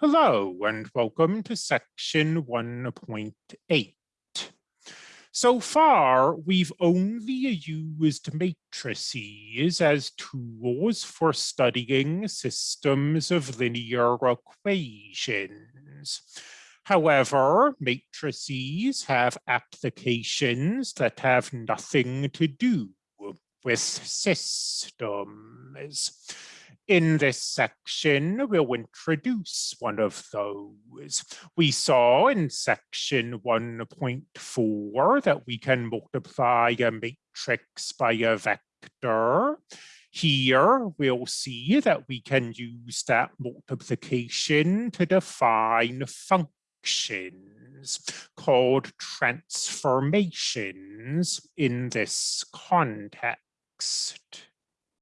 Hello and welcome to section 1.8. So far, we've only used matrices as tools for studying systems of linear equations. However, matrices have applications that have nothing to do with systems. In this section, we'll introduce one of those. We saw in section 1.4 that we can multiply a matrix by a vector. Here, we'll see that we can use that multiplication to define functions called transformations in this context.